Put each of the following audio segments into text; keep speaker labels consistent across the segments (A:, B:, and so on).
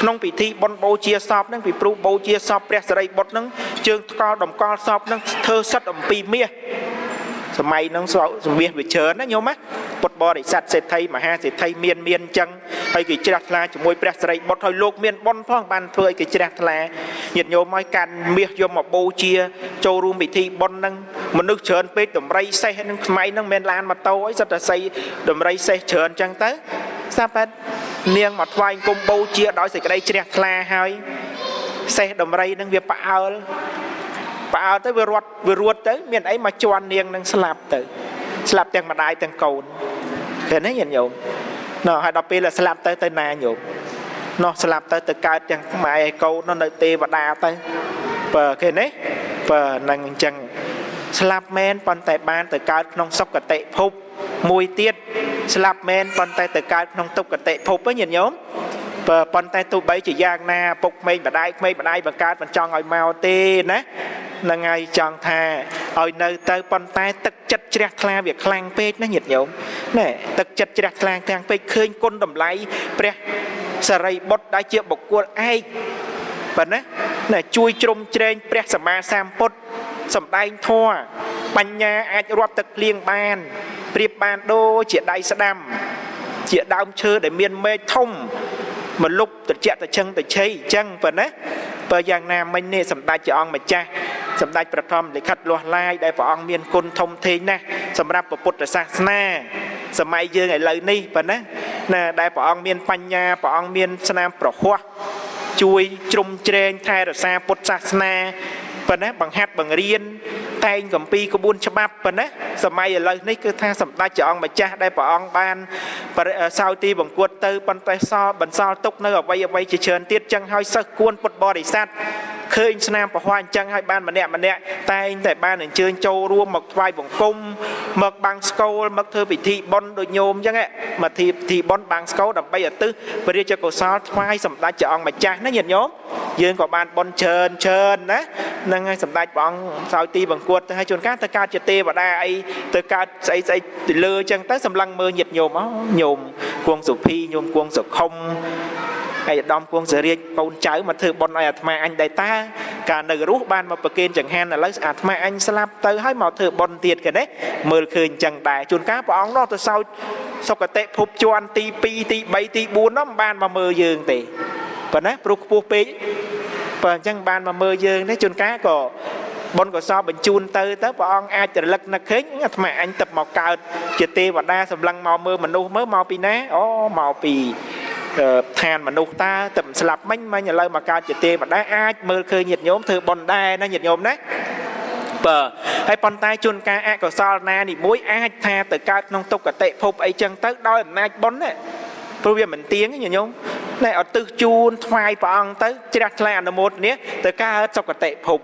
A: ក្នុងពិធីបុណ្យបូជាសពហ្នឹងពីព្រោះបូជាសពព្រះសិរីបុត្រហ្នឹងជើងថ្កល់តម្កល់សពហ្នឹងធ្វើសិតអំពីមាសសម័យហ្នឹងសម្មាសវាច្រើនណាញោមណាពុទ្ធបរិស័ទសេដ្ឋីមហាសេដ្ឋីមានមានអញ្ចឹងហើយគេជ្រះថ្លាជាមួយព្រះសិរីបុត្រហើយលោកមានបុណ្យផងបានធ្វើឲ្យគេជ្រះថ្លាញាតិញោមឲ្យកាន់មាសយកមកបូជា ចូលរួមពិធីបុណ្យហ្នឹងមនុស្សច្រើនពេកតម្រៃសេះហ្នឹងថ្មៃហ្នឹងមិនឡានម៉ូតូអីសិតតែស័យតម្រៃសេះច្រើនអញ្ចឹងទៅស្រាប់តែ នាងមកថ្វាយគុំបូជាដោយសេចក្តីជ្រះថ្លាហើយសេះដំរីនឹងវាផ្អើលផ្អើលទៅវារត់វារួតទៅ មានអីមកជន់នាងនឹងស្លាប់ទៅ ស្លាប់ទាំងម្ដាយទាំងកូនឃើញទេញាតិញោមណោះហើយដល់ពេលស្លាប់ទៅទៅណាញោមណោះស្លាប់ទៅទៅកើតទាំងម៉ែឯកូននៅទេវតាទៅបើឃើញទេបើនឹងអញ្ចឹងស្លាប់មែនប៉ុន្តែបានទៅកើតក្នុងសុគតិភពមួយទៀត ស្លាប់មែនប៉ុន្តែទៅកើតក្នុងទុក្ខតិភពហ្នឹងញាតិញោមបើប៉ុន្តែទោះបីជាយ៉ាងណាពុកក្មេងបដាយក្មេងបដាយបង្កើតមិនចង់ឲ្យមកទេណានឹងហើយចង់ថាឲ្យនៅទៅប៉ុន្តែទឹកចិត្តជ្រះថ្លាវាខ្លាំងពេកណាញាតិញោមណែទឹកចិត្តជ្រះថ្លាទាំងពេកឃើញគុណតម្លៃព្រះសរិបុត្រដែលជាបុគ្គលឯកប៉ុណ្ណាណែជួយជ្រោមជ្រែងព្រះសម្មាសម្ពុទ្ធសំដែងធម៌បញ្ញាអាចរាប់ទឹកភ្លៀងបាន ប្រៀបបានដូចជាដៃស្ដាំ ជាដើមឈើដែលមានមែកធំមកលុបត្រជាក់ត្រជឹងត្រជ័យអញ្ចឹងប៉ុណ្ណាបើយ៉ាងណាមិញនេះសម្ដេចជាអង្គម្ចាស់សម្ដេចប្រធមលិខិតលាស់ឡាយដែលព្រះអង្គមានគុណធំធេងណាស់សម្រាប់ពុទ្ធសាសនាសម័យយើងឥឡូវនេះប៉ុណ្ណាណាដែលព្រះអង្គមានបញ្ញាព្រះអង្គមានស្នាមប្រហោះជួយជ្រុំជ្រែងថែរក្សាពុទ្ធសាសនាប៉ុណ្ណាបង្ហាត់បង្រៀន តែងកម្ពីក្បួនច្បាប់ប៉ុណ្ណាសម័យឥឡូវនេះគឺថាសម្ដេចព្រះអង្គម្ចាស់ដែលព្រះអង្គបានសោយទីបង្គួតទៅប៉ុន្តែសល់បន្សល់ទុកនៅអវ័យអវ័យជាច្រើនទៀតចឹងហើយសិស្សគួនពុទ្ធបរិស័ទឃើញស្នាមប្រហ័សអញ្ចឹងហើយបានម្នាក់ម្នាក់តែងតែបានអញ្ជើញចូលរួមមកថ្វាយបង្គំមកបាំងស្កូលមកធ្វើពិធីបុណ្យដូចញោមអញ្ចឹងមកធីពិធីបុណ្យបាំងស្កូលដើម្បីឧទ្ទិសព្រះរាជកុសលថ្វាយសម្ដេចព្រះអង្គម្ចាស់ណាញាតិញោម យើងក៏បានបុណ្យច្រើនច្រើនណានឹងហើយសម្ដេចព្រះអង្គសោយទីបង្គួតទៅឲ្យជួនកាលទៅកើតជាទេវតាអីទៅកើតស្អីស្អីទៅលើអញ្ចឹងទៅសម្លឹងមើលញាតិញោមអញោមគួងសុភីញោមគួងសុខុមហើយឧត្តមគួងសរាជកូនចៅមកធ្វើបុណ្យឲ្យអាត្មាអញដែរតាកាលនៅរស់បានមកប្រគេនចង្ហាន់ឥឡូវអាត្មាអញស្លាប់ទៅហើយមកធ្វើបុណ្យទៀតគេណាមើលឃើញអញ្ចឹងដែរជួនកាលព្រះអង្គនោះទៅសោចសុគតិភពជាន់ទី2ទី3ទី4នោះមិនបានមកមើលយើងទេប៉ុណ្ណាព្រោះខ្ពស់ពេក បើអញ្ចឹងបានមកមើលយើងទេជួនកាលក៏បុណ្យកុសលបញ្ជូនទៅទៅព្រះអង្គអាចរលឹកនឹកឃើញអាត្មាអញទឹកមកកើតជាទេវតាសម្លឹងមកមើលមនុស្សមើលមកពីណាអូមកពីឋានមនុស្សតាតែមិនស្លាប់មិញមិញឥឡូវមកកើតជាទេវតាអាចមើលឃើញញាតិញោមធ្វើបុណ្យដែរណាញាតិញោមណាបើហើយប៉ុន្តែជួនកាលអកុសលណានេះមួយអាចថាទៅកើតក្នុងទុក្ខតិភពអីចឹងទៅដោយអំណាចបុណ្យណាព្រោះវាមិនទៀងញាតិញោម ណែអត់ទឹះជូនថ្វាយព្រះអង្គទៅជ្រះថ្លាអនុមោទនាទៅកើតសុគតិភព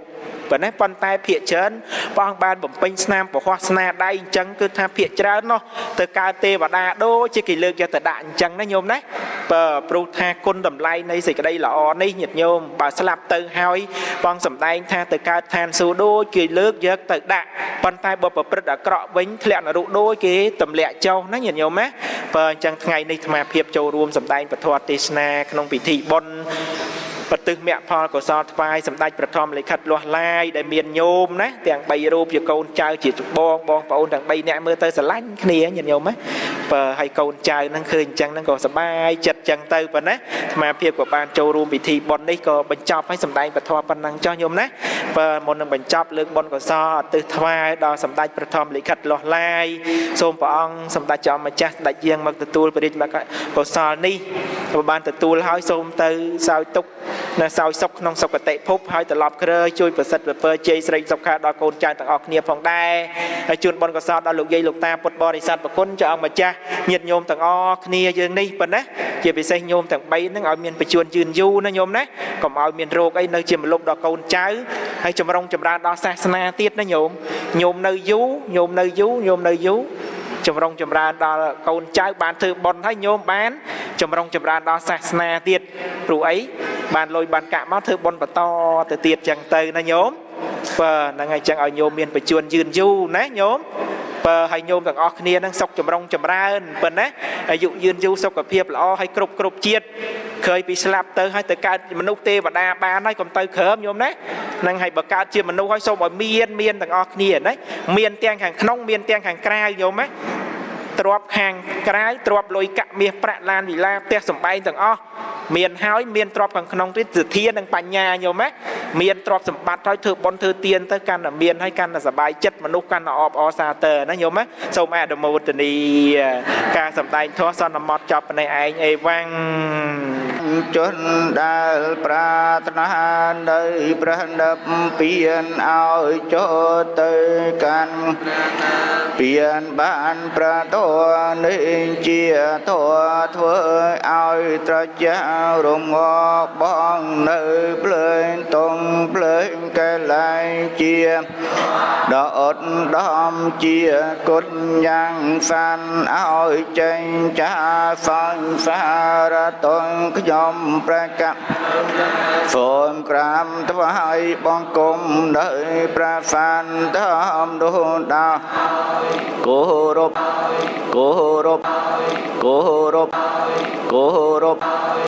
A: ប៉ុណ្ណេះប៉ុន្តែភាកច្រើនព្រះអង្គបានបំពេញស្នាមពហោះស្នាដៃអញ្ចឹងគឺថាភាកច្រើននោះទៅកើតទេវតាដូចជាគេលើកយកទៅដាក់អញ្ចឹងណាញោមណាបើព្រោះថាគុណតម្លៃនៃសេចក្តីល្អនេះញាតិញោមបើស្លាប់ទៅហើយបងសំដែងថាទៅកើតឋានសួគ៌ដូចគេលើកយកទៅដាក់ប៉ុន្តែបើប្រព្រឹត្តអាក្រក់វិញធ្លាក់នរកដូចគេទម្លាក់ចុះណាញាតិញោមណាបើអញ្ចឹងថ្ងៃនេះអាត្មាភាពចូលរួមសំដែងពធទេសនាក្នុងពិធីបុណ្យបទិសមគ្គផលកុសលថ្វាយសម្ដេចប្រធមលិខិតលាស់ឡាយដែលមានញោមណាទាំង3រូបជាកូនចៅជាបងបងប្អូនទាំង3នាក់មើលទៅស្រឡាញ់គ្នាញាតិញោមណាបើឲ្យកូនចៅហ្នឹងឃើញអញ្ចឹងហ្នឹងក៏សប្បាយចិត្តអញ្ចឹងទៅប៉ុណ្ណាអាត្មាភាពក៏បានចូលរួមពិធីបុណ្យនេះក៏បញ្ចប់ឲ្យសម្ដែងពធប៉ុណ្ណឹងចុះញោមណាបើមុននឹងបញ្ចប់លើកបុណ្យកុសលអទិសថ្វាយដល់សម្ដេចប្រធមលិខិតលាស់ឡាយសូមព្រះអង្គសម្ដេចចំម្ចាស់ស្ដេចយាងមកទទួលព្រះរាជកុសលនេះក៏បានទទួលហើយសូមទៅសោយទុកនៅសោយសុខក្នុងសុគតិភពហើយត្រឡប់គ្រើជួយប្រសិទ្ធពើជ័យស្រីសុខខាដល់កូនចៅទាំងអស់គ្នាផងដែរហើយជូនបុណ្យកុសលដល់លោកយាយលោកតាពុទ្ធបរិស័ទប្រគុណចៅអង្គម្ចាស់ញាតិញោមទាំងអស់គ្នាយើងនេះប៉ុណ្ណាជាពិសេសញោមទាំង3ហ្នឹងឲ្យមានបច្ចុប្បន្នយឺនយូរណាញោមណាកុំឲ្យមានរោគអីនៅជាមលុបដល់កូនចៅហើយចម្រុងចម្រើនដល់សាសនាទៀតណាញោមញោមនៅយូរញោមនៅយូរញោមនៅយូរ ចម្រុងចម្រើនដល់កូនចៅបានធ្វើបុណ្យហើយញោមបានចម្រុងចម្រើនដល់សាសនាទៀតព្រោះអីបានលុយបានកាក់មកធ្វើបុណ្យបន្តទៅទៀតចឹងទៅណាញោមបើហ្នឹងហើយចឹងឲ្យញោមមានបច្ចុប្បន្នយឺនយូរណាញោមបើឲ្យញោមទាំងអស់គ្នានឹងសុខចម្រុងចម្រើនប៉ុណ្ណាអាយុយឺនយូរសុខភាពល្អហើយគ្រប់គ្រប់ជាតិ ក្រោយពីស្លាប់ទៅហើយទៅកើតជាមនុស្សទេវតាបានហើយកុំទៅក្រើមញោមណានឹងហើយបើកើតជាមនុស្សហើយសូមឲ្យមានមានទាំងអស់គ្នាណាមានទាំងខាងក្នុងមានទាំងខាងក្រៅញោមណា ទ្របខាងក្រៅទ្របលុយកាក់មាសប្រាក់ឡានវិឡាផ្ទះសំបែងទាំងអស់មានហើយមានទ្របខាងក្នុងទៀតសទ្ធានិងបញ្ញាញោមណាមានទ្របសម្បត្តិហើយធ្វើបុណ្យធ្វើទានទៅកាន់តែមានហើយកាន់តែសบายចិត្តមនុស្សកាន់តែអបអរសាទរណាញោមណាសូមអនុមោទនីការសម្ដែងធម៌សន្មត់ចប់ប៉ុណ្ណេះឯងអេវ៉ាំង
B: ជនដែលប្រាថ្នានៅព្រះនិព្វានឲ្យចូលទៅកាន់ពៀនបានប្រត នេះជាធัวធ្វើឲ្យត្រជារងកបងនៅភ្លើងតងភ្លើងកែលែងជាដអត់ដំជាគុណយ៉ាងសានឲ្យចេញចាសង្សារតងខ្ញុំប្រកាសសូមក្រាមថ្វាយបង្គំនៅព្រះសន្តមនោះដាគោរពគោរពគោរពគោរព